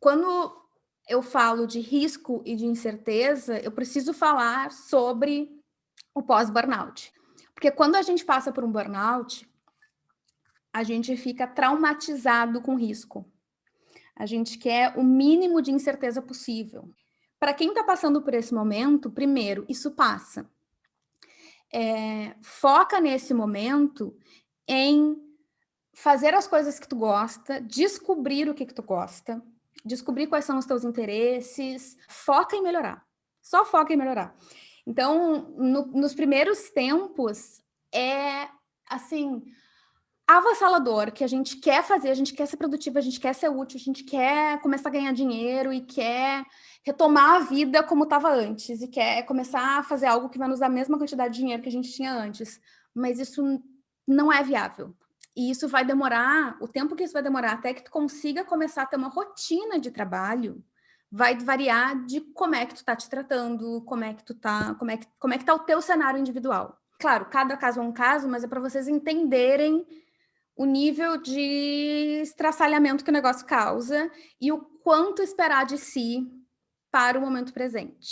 quando eu falo de risco e de incerteza, eu preciso falar sobre o pós-burnout. Porque quando a gente passa por um burnout, a gente fica traumatizado com risco. A gente quer o mínimo de incerteza possível. Para quem está passando por esse momento, primeiro, isso passa. É, foca nesse momento em fazer as coisas que tu gosta, descobrir o que, que tu gosta, descobrir quais são os teus interesses, foca em melhorar. Só foca em melhorar. Então, no, nos primeiros tempos, é assim, avassalador, que a gente quer fazer, a gente quer ser produtiva, a gente quer ser útil, a gente quer começar a ganhar dinheiro e quer retomar a vida como estava antes, e quer começar a fazer algo que vai nos dar a mesma quantidade de dinheiro que a gente tinha antes. Mas isso não é viável. E isso vai demorar, o tempo que isso vai demorar até que tu consiga começar a ter uma rotina de trabalho, vai variar de como é que tu está te tratando, como é que tu tá, como é que, como é que tá o teu cenário individual. Claro, cada caso é um caso, mas é para vocês entenderem o nível de estraçalhamento que o negócio causa e o quanto esperar de si para o momento presente.